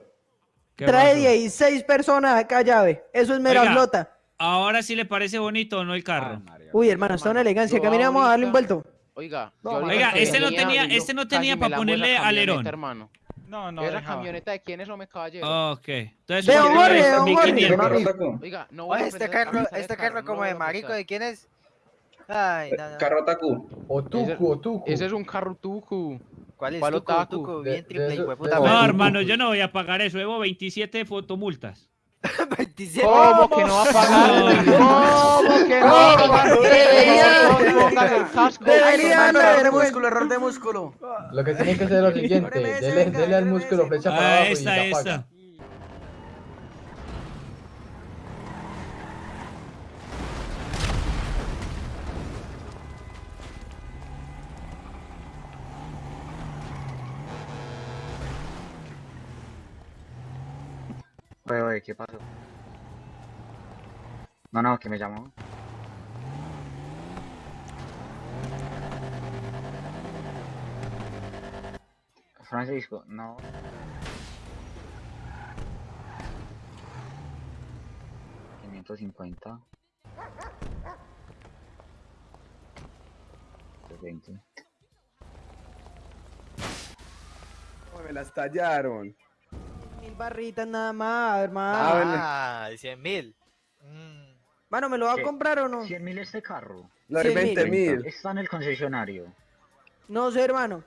Speaker 2: ¿Qué
Speaker 11: Trae
Speaker 2: pasó?
Speaker 11: 16 personas acá, llave. Eso es mera
Speaker 2: Oiga.
Speaker 11: flota.
Speaker 2: Ahora sí le parece bonito o no el carro.
Speaker 11: Uy, hermano, está una elegancia. Caminamos a darle un vuelto.
Speaker 10: Oiga,
Speaker 14: No,
Speaker 2: Oiga, este no tenía, este no tenía
Speaker 10: me
Speaker 2: para ponerle alerón.
Speaker 10: hermano.
Speaker 12: No, no, dejaba.
Speaker 10: camioneta de quién es, hombre, caballero.
Speaker 2: Ok. Entonces,
Speaker 11: De
Speaker 2: ¿cuánto
Speaker 11: Jorge,
Speaker 2: es?
Speaker 11: de Jorge.
Speaker 2: 1500.
Speaker 10: Oiga, no voy a
Speaker 8: este carro, este
Speaker 10: carro, no
Speaker 8: como de marico. ¿de quién es? Ay, no, no.
Speaker 13: Carro Taku.
Speaker 6: Otuku, Otuku.
Speaker 10: Ese es un carro tucu.
Speaker 8: ¿Cuál es?
Speaker 10: ¿Cuál otaku?
Speaker 8: bien triple,
Speaker 6: de-
Speaker 2: No, hermano, yo no voy a pagar eso. Debo 27 fotomultas.
Speaker 8: 27.
Speaker 10: ¿Cómo que no va a pagar? ¿Cómo que no va a pagar?
Speaker 11: Debería-
Speaker 10: Por favor, póngase el casco.
Speaker 11: Debería darle
Speaker 13: Error de músculo, error de músculo.
Speaker 6: Lo que tiene que hacer es lo siguiente. Dele, al músculo flecha para
Speaker 2: Ah,
Speaker 6: abajo
Speaker 2: esta,
Speaker 6: ya
Speaker 2: esta.
Speaker 4: ¿Qué pasó? No, no, que me llamó. Francisco, no. Cincuenta. Veinte.
Speaker 13: Me las tallaron.
Speaker 11: Mil barritas nada más, hermano.
Speaker 13: Ah, bueno.
Speaker 8: Ah, 100 mil. Mm.
Speaker 11: Mano, ¿me lo va a comprar o no?
Speaker 4: ¿Cien mil este carro?
Speaker 13: Le doy
Speaker 11: 100
Speaker 13: 20 mil.
Speaker 4: Está en el concesionario.
Speaker 11: No sé, hermano.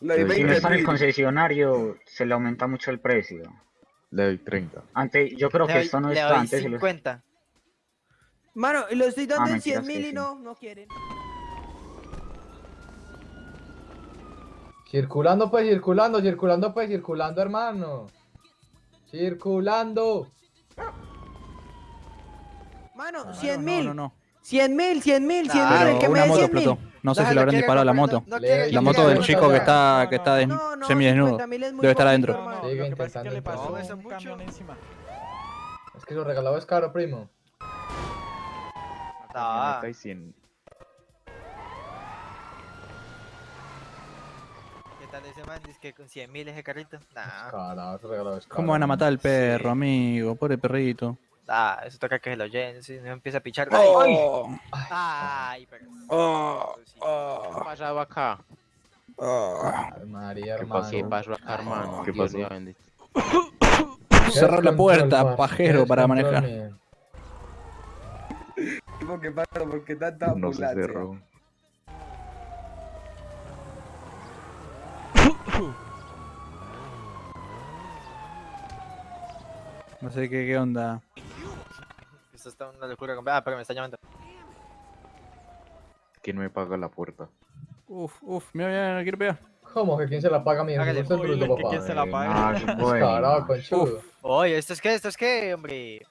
Speaker 13: Le doy
Speaker 7: Pero
Speaker 4: Si no
Speaker 13: 20
Speaker 4: está en el concesionario, se le aumenta mucho el precio.
Speaker 7: Le doy 30.
Speaker 4: Antes, yo creo
Speaker 8: Le
Speaker 4: que
Speaker 8: doy-
Speaker 4: esto no
Speaker 8: le
Speaker 4: está
Speaker 8: doy
Speaker 4: antes. se lo-
Speaker 8: 50.
Speaker 11: Mano, y lo estoy dando
Speaker 4: Ah,
Speaker 11: en 100
Speaker 4: mentiras
Speaker 11: mil y
Speaker 4: sí.
Speaker 11: no, no quieren.
Speaker 6: Circulando, pues, circulando, circulando, pues, circulando, hermano. Circulando.
Speaker 11: Mano,
Speaker 6: Ah,
Speaker 11: 100
Speaker 12: No,
Speaker 11: mil.
Speaker 12: no, no.
Speaker 11: 100 mil, 100 mil, 100 mil. El que me
Speaker 12: una
Speaker 11: dé
Speaker 12: moto
Speaker 11: 100 mil.
Speaker 12: explotó. No sé si le habrán disparado a la moto.
Speaker 8: no- no
Speaker 12: La moto del chico que está,
Speaker 8: no,
Speaker 12: que
Speaker 8: no,
Speaker 12: está des-
Speaker 11: No, no,
Speaker 12: semidesnudo.
Speaker 11: 50 mil es muy
Speaker 12: Debe estar adentro. No,
Speaker 6: Sigue intentando
Speaker 12: le pasó un camión encima.
Speaker 6: Es que lo regalado es caro, primo.
Speaker 8: Ah. Tal ese man? Dice que con 100 mil ese carrito. Nah,
Speaker 6: Carajo, ese regalado es caro.
Speaker 12: ¿Cómo van a matar al perro, amigo? Pobre perrito.
Speaker 8: ah, eso toca que se lo llenen. Si no empieza a pichar.
Speaker 12: Oh,
Speaker 8: Ay, pero.
Speaker 12: oh,
Speaker 10: ¿Qué ha pasado acá?
Speaker 12: oh.
Speaker 6: Ay, María,
Speaker 7: ¿Qué
Speaker 6: hermano.
Speaker 10: ¿Qué pasó acá, hermano?
Speaker 7: ¿Qué pasó?
Speaker 15: cerrar la puerta, pajero, para manejar.
Speaker 6: mío.
Speaker 13: Tipo, ¿Qué pasa? ¿Por qué tanta
Speaker 7: No se
Speaker 13: ambulancia?
Speaker 7: cerró.
Speaker 15: No sé qué, qué onda.
Speaker 8: Esto está una locura. Ah, pero me está llamando.
Speaker 7: ¿Quién me paga la puerta?
Speaker 15: Uf, uf, mira, mira, no quiero pegar.
Speaker 6: ¿Cómo que quién se la paga, mijo?
Speaker 8: Hágale.
Speaker 6: Bruto,
Speaker 12: que
Speaker 6: papá.
Speaker 12: quién se la paga.
Speaker 7: qué bueno.
Speaker 6: Descarado, conchudo.
Speaker 8: Oye, ¿esto es qué? ¿Esto es qué, hombre?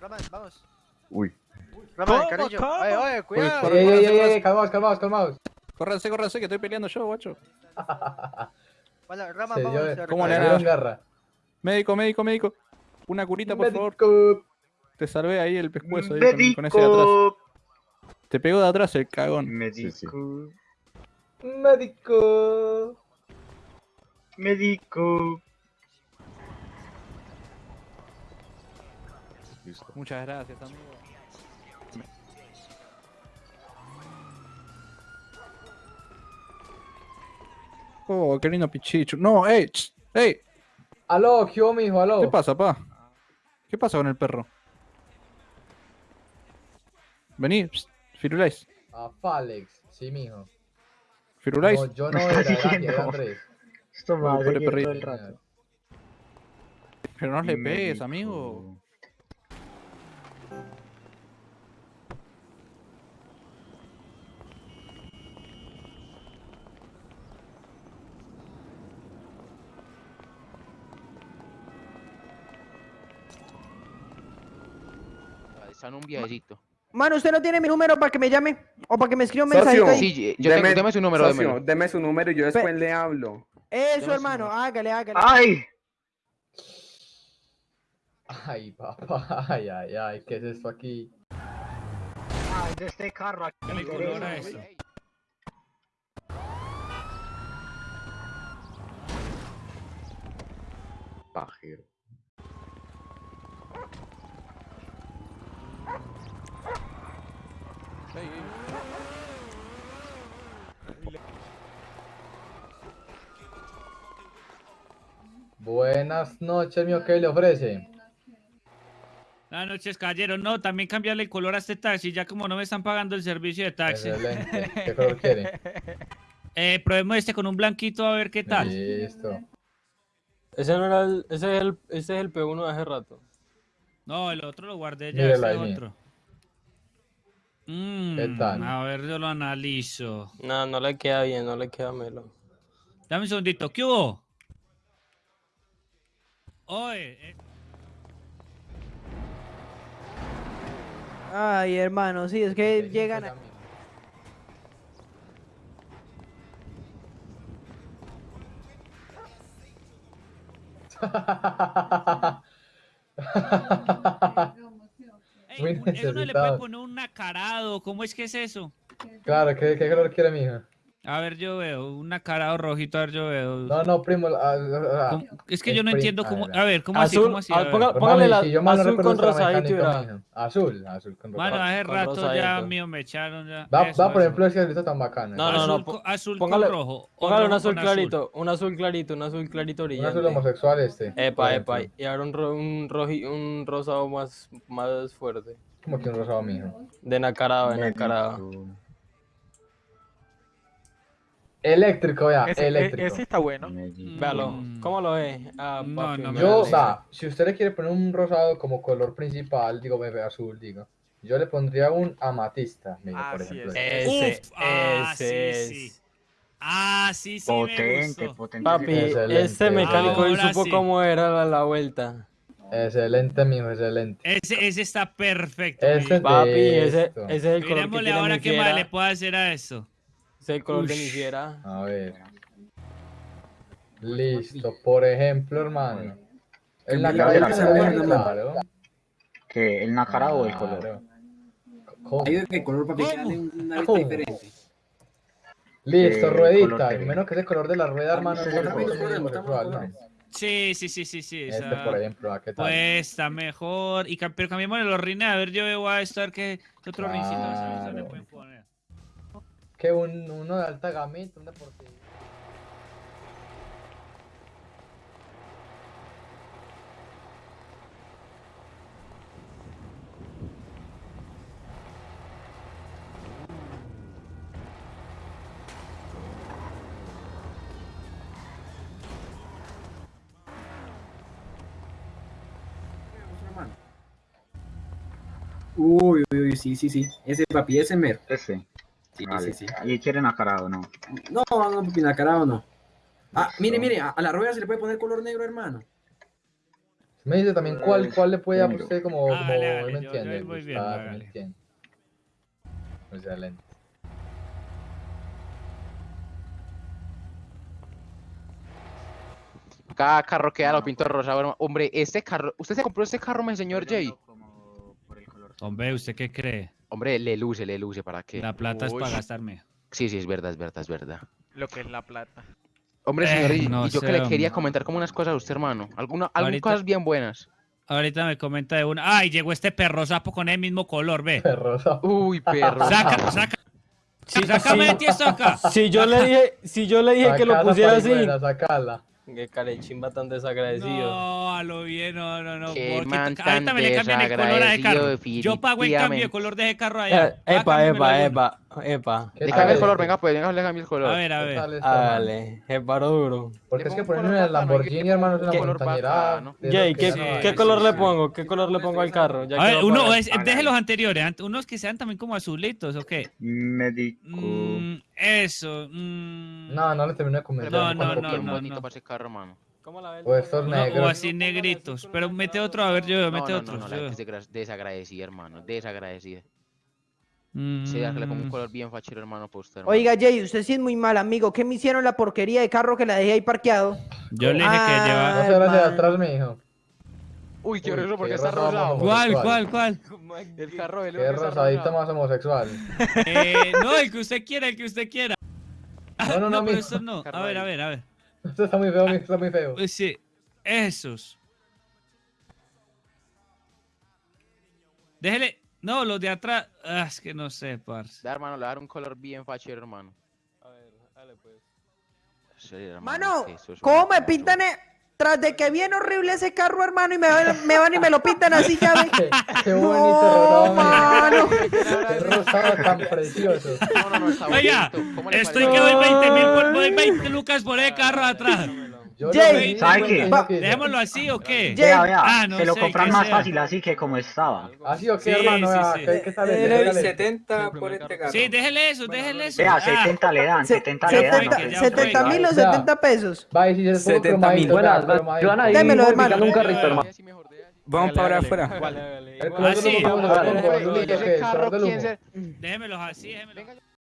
Speaker 8: Raman, vamos.
Speaker 7: Uy,
Speaker 12: ¿Cómo,
Speaker 8: cariño. Oye, oye, cuidado.
Speaker 15: corre,
Speaker 6: Ey, ey, ey, ey, calmaos, calmaos, calmaos.
Speaker 15: Córranse, córranse, que estoy peleando yo, guacho.
Speaker 8: Bueno, Raman,
Speaker 6: Se
Speaker 8: vamos.
Speaker 15: ¿Cómo le
Speaker 6: garra.
Speaker 15: Médico, médico, médico. Una curita, por favor.
Speaker 6: Médico.
Speaker 15: Te salvé ahí el pescuezo ahí con, con ese de atrás. Te pegó de atrás el cagón.
Speaker 7: sí, sí.
Speaker 6: Médico.
Speaker 14: Médico.
Speaker 7: Listo.
Speaker 15: Muchas gracias, amigo. Oh, qué lindo pichicho. No, ey, ch, ey.
Speaker 6: Aló, ¿qué hubo, mijo? Aló.
Speaker 15: ¿Qué pasa, pa? ¿Qué pasa con el perro? Vení, pst, Firulais.
Speaker 6: A Falex, sí, mijo.
Speaker 15: Firulais.
Speaker 6: No, yo no era, era, Andrés.
Speaker 14: Esto me va a todo
Speaker 15: perrito.
Speaker 14: el rato.
Speaker 15: Pero no le pegues, amigo.
Speaker 10: Está en un viajecito.
Speaker 11: Mano, ¿usted no tiene mi número para que me llame? ¿O para que me escriba un mensajito ahí?
Speaker 10: Sí, yo tengo, deme su número,
Speaker 13: socio,
Speaker 10: démelo.
Speaker 13: deme su número y yo después le hablo.
Speaker 11: Eso, hermano, hágale, hágale.
Speaker 14: ¡Ay!
Speaker 6: Ay, papá, ay, ay, ay, ¿qué es esto aquí?
Speaker 14: ¡Ay, de este carro aquí!
Speaker 2: ¿Qué color era eso?
Speaker 7: Pajero.
Speaker 6: Buenas noches, mío, ¿qué le ofrece?
Speaker 2: Buenas noches, caballero. No, también cambiarle el color a este taxi, ya como no me están pagando el servicio de taxi.
Speaker 6: Excelente. ¿Qué color quiere?
Speaker 2: Eh, probemos este con un blanquito a ver qué tal.
Speaker 6: Listo.
Speaker 16: Ese no era el, ese es el, ese es el P1 de hace rato.
Speaker 2: No, el otro lo guardé ya,
Speaker 6: Mírala
Speaker 2: ese
Speaker 6: ahí,
Speaker 2: otro. Mm,
Speaker 6: ¿Qué tal?
Speaker 2: A ver, yo lo analizo.
Speaker 16: No, no le queda bien, no le queda melo.
Speaker 2: Dame un segundito. ¿Qué hubo? Oye, eh,
Speaker 11: Ay, hermano, sí, es que llegan a...
Speaker 2: ey, un- uno le puede
Speaker 6: necesitado.
Speaker 2: poner un nacarado. ¿Cómo es que es eso?
Speaker 6: Claro, ¿qué, qué color quiere, mijo?
Speaker 2: A ver, yo veo. Un nacarado rojito, a ver, yo veo.
Speaker 6: No, no, primo. ah, ah,
Speaker 2: ¿Cómo? Es que yo no
Speaker 6: prim-
Speaker 2: entiendo
Speaker 6: a
Speaker 2: cómo. A ver, ¿cómo así?
Speaker 16: Azul,
Speaker 2: ¿Cómo así? A ver.
Speaker 16: ponga-
Speaker 6: Pues,
Speaker 16: póngale la
Speaker 6: si no
Speaker 16: azul con rosadito
Speaker 6: mijo. Azul, azul con
Speaker 2: Mano,
Speaker 6: rosadito.
Speaker 2: hace
Speaker 16: con
Speaker 2: rato ya mío me echaron ya.
Speaker 6: Va,
Speaker 2: Eso,
Speaker 6: va por ejemplo, ese grito tan bacano.
Speaker 16: No, no, no,
Speaker 2: azul, co- azul
Speaker 16: póngale-
Speaker 2: con rojo.
Speaker 16: Póngale un azul clarito, un azul clarito, un azul clarito
Speaker 6: Un
Speaker 16: brillante.
Speaker 6: azul homosexual este.
Speaker 16: Epa, epa. Y ahora un, ro- un, roji- un rosado más, más fuerte.
Speaker 6: Como que un rosado, mijo.
Speaker 16: De nacarado, de nacarado.
Speaker 6: Eléctrico, vea,
Speaker 12: Ese, e-
Speaker 6: eléctrico.
Speaker 12: ese está bueno.
Speaker 16: Véalo.
Speaker 2: Mm.
Speaker 16: ¿Cómo lo ve? Ah,
Speaker 2: No, no me
Speaker 6: Yo,
Speaker 2: gusta.
Speaker 6: va, si usted le quiere poner un rosado como color principal, digo, bebé azul, digo. Yo le pondría un amatista, mijo, por
Speaker 12: Así
Speaker 6: ejemplo.
Speaker 12: es.
Speaker 16: Ese,
Speaker 2: Uf, ah,
Speaker 16: ese
Speaker 2: sí, sí. Ah, sí, sí, me
Speaker 7: Potente,
Speaker 2: gustó.
Speaker 7: potente.
Speaker 16: Papi,
Speaker 6: Excelente.
Speaker 16: ese mecánico y
Speaker 2: Ahora
Speaker 16: supo
Speaker 2: sí.
Speaker 16: cómo era la, la vuelta.
Speaker 6: Excelente, mijo, excelente.
Speaker 2: Ese, ese está perfecto.
Speaker 6: Ese.
Speaker 16: Papi, ese, ese es el color que
Speaker 2: Miremosle
Speaker 16: tiene
Speaker 2: ahora qué más le puedo hacer a eso.
Speaker 16: Es el color de mi
Speaker 2: Ush.
Speaker 16: fiera.
Speaker 6: A ver. Listo, por ejemplo, hermano. El nacarado
Speaker 7: mira.
Speaker 6: claro.
Speaker 7: ¿Qué? ¿El nacarado o el color?
Speaker 6: ¿Cómo?
Speaker 13: Hay de color para que una vista diferente.
Speaker 6: Listo,
Speaker 7: Eh,
Speaker 6: ruedita. Y
Speaker 7: que-
Speaker 6: menos que ese color de la rueda, hermano,
Speaker 13: sí,
Speaker 6: es
Speaker 13: sí, sí, sí.
Speaker 2: Sí.
Speaker 6: Este, por ejemplo, ¿a qué tal?
Speaker 2: Pues está mejor. Y, pero cambiémosle los rines. A ver, yo veo a esto, a ver qué, qué otro rincito le pueden poner
Speaker 6: que un, uno de alta gameta, un deportivo.
Speaker 13: Uy, uy, uy, sí, sí, sí. Ese papi, ese mero.
Speaker 7: Ese.
Speaker 13: Sí,
Speaker 7: Vale.
Speaker 13: sí, sí.
Speaker 7: ¿Y quieren acarado no?
Speaker 13: No, no, papi, nacarado no. Ah, mire, mire, a, a la rueda se le puede poner color negro, hermano.
Speaker 6: Me dice también cuál, cuál le puede a usted como, como
Speaker 2: Hágale,
Speaker 6: él
Speaker 2: hágale,
Speaker 6: me
Speaker 2: yo- yo
Speaker 6: entiende.
Speaker 2: voy
Speaker 6: Gustavo,
Speaker 2: viendo,
Speaker 6: me entiende. Excelente.
Speaker 10: Cada carro queda lo pinto rosado, hermano. Hombre, este carro, ¿usted se compró este carro, mi señor Jay?
Speaker 2: Hombre, ¿usted qué cree?
Speaker 10: Hombre, le luce, le luce, ¿para qué?
Speaker 2: La plata es para gastarme.
Speaker 10: Sí, sí, es verdad, es verdad, es verdad.
Speaker 12: Lo que es la plata.
Speaker 10: Hombre,
Speaker 2: Eh,
Speaker 10: señor, y,
Speaker 2: no
Speaker 10: y yo
Speaker 2: sé,
Speaker 10: que le quería
Speaker 2: hombre.
Speaker 10: comentar como unas cosas a usted, hermano. Alguna, algunas cosas bien buenas.
Speaker 2: Ahorita me comenta de una. ¡Ay, llegó este perro sapo con el mismo color, ve!
Speaker 6: Perro sapo.
Speaker 10: Uy, perro.
Speaker 2: Saca, saca. Sácame de ti esto acá.
Speaker 16: Si yo le dije, si yo le dije que lo pusiera así.
Speaker 6: Sacala.
Speaker 16: Que carechimba tan desagradecido.
Speaker 2: No, a lo bien, no, no, no.
Speaker 10: Qué
Speaker 2: Porque
Speaker 10: man
Speaker 2: to- ahorita
Speaker 10: tan
Speaker 2: me le cambian el color a ese carro. Yo pago el cambio de color de ese carro allá.
Speaker 16: Eh, Epa, epa, epa, epa.
Speaker 6: ¿Qué
Speaker 10: Le
Speaker 6: tal
Speaker 10: cambia el
Speaker 6: este?
Speaker 10: color, venga, pues, venga, le cambia el color.
Speaker 2: A ver, a
Speaker 6: ¿Qué
Speaker 2: ver.
Speaker 6: este?
Speaker 16: Dale, es paro duro.
Speaker 6: Porque es que ponerme el Lamborghini, hermano, es una
Speaker 10: ¿qué color
Speaker 6: montañera.
Speaker 16: Jay,
Speaker 6: que
Speaker 16: ¿qué,
Speaker 6: ya no hay.
Speaker 16: ¿qué
Speaker 2: sí,
Speaker 16: color le pongo? ¿Qué color le pongo al carro?
Speaker 2: A ver, uno, es, deje los anteriores, ant- unos que sean también como azulitos, ¿o qué?
Speaker 7: Médico.
Speaker 2: Mm, eso. mm,
Speaker 6: No, no le termino de convencer.
Speaker 2: No, no, no,
Speaker 10: bonito para ese carro, hermano.
Speaker 16: ¿Cómo la ven?
Speaker 6: O estos negros.
Speaker 2: o así negritos. Pero mete otro, a ver, yo, mete otro.
Speaker 10: no, desagradecida, hermano, desagradecida.
Speaker 2: Mm,
Speaker 10: Sí, ya que le pongo un color bien fachero, hermano, para usted, hermano.
Speaker 11: Oiga, Jay, usted sí es muy mal, amigo. ¿Qué me hicieron la porquería de carro que la dejé ahí parqueado?
Speaker 2: Yo le dije que
Speaker 11: Ah,
Speaker 2: lleva.
Speaker 6: No se atrás, mi hijo.
Speaker 10: Uy, qué
Speaker 6: Uy,
Speaker 10: horroroso porque está
Speaker 6: rosado.
Speaker 2: ¿Cuál, cuál, cuál?
Speaker 10: El carro del
Speaker 6: Qué rosadito más homosexual.
Speaker 2: Eh, no, el que usted quiera, el que usted quiera.
Speaker 6: No, no, no,
Speaker 2: pero
Speaker 6: mi-
Speaker 2: estos no. A ver, a ver, a ver.
Speaker 6: Esto está muy feo, mi- está muy feo.
Speaker 2: Pues sí, esos. Déjele. No, los de atrás. Ah, es que no sé, parce.
Speaker 10: Da, hermano, le voy a dar un color bien fachero, hermano.
Speaker 16: A ver, dale pues.
Speaker 10: Sí, hermano,
Speaker 11: Mano,
Speaker 10: es que eso es
Speaker 11: ¿cómo me pintan? e- Tras de que bien horrible ese carro, hermano, y me van, me van y me lo pintan así, ya ven.
Speaker 6: Qué, qué bonito
Speaker 11: No, mano.
Speaker 6: Qué rosado tan precioso.
Speaker 10: No, no, no, está
Speaker 2: Oiga,
Speaker 10: bonito. ¿Cómo le
Speaker 2: estoy que doy 20 mil, por- doy 20 lucas por el carro atrás.
Speaker 11: Jay,
Speaker 7: ¿sabe qué?
Speaker 6: que-
Speaker 2: Dejémoslo así o qué?
Speaker 11: Jay.
Speaker 7: Vea, vea,
Speaker 2: Ah, no
Speaker 7: se lo compran
Speaker 2: que
Speaker 7: más
Speaker 2: sea.
Speaker 7: fácil así que como estaba.
Speaker 6: Así o qué,
Speaker 2: Sí,
Speaker 6: hermano,
Speaker 2: sí,
Speaker 6: vea,
Speaker 2: sí.
Speaker 6: Dígale.
Speaker 13: 70 por este carro.
Speaker 2: Sí, déjele eso, déjele eso.
Speaker 7: Vea,
Speaker 2: Ah,
Speaker 7: 70 le dan,
Speaker 11: Se-
Speaker 7: 70 le dan.
Speaker 11: 70
Speaker 2: que ya
Speaker 11: 70
Speaker 2: fue.
Speaker 11: mil o
Speaker 6: O sea,
Speaker 11: 70 pesos.
Speaker 6: Va, y si se le pongo
Speaker 13: 70 mil.
Speaker 14: Buenas,
Speaker 11: Démelo, hermano.
Speaker 14: un carrito, hermano.
Speaker 13: Vamos para afuera.
Speaker 16: Dale, dale.
Speaker 6: El
Speaker 16: Igual-
Speaker 6: color de
Speaker 2: Ah, sí.
Speaker 6: los ojos,
Speaker 10: Hombre,
Speaker 6: el color de
Speaker 10: ese
Speaker 6: los ojos,
Speaker 10: carro,
Speaker 6: ¿qué?
Speaker 10: ¿quién
Speaker 6: El color del
Speaker 10: se-
Speaker 6: humo.
Speaker 2: Déjemelos así, déjemelos.